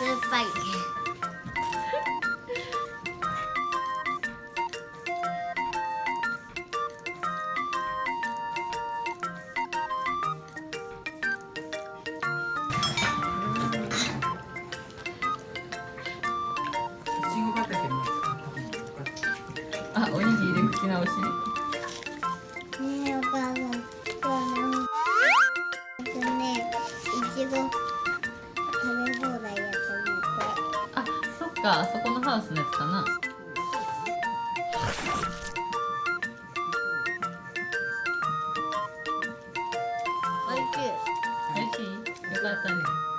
酸っぱいいちご畑のあおにぎりで口直し。ねえお母さん。今日なんかねいちご。か？そこのハウスのやつかな？おいしい？おい。しい？よかったね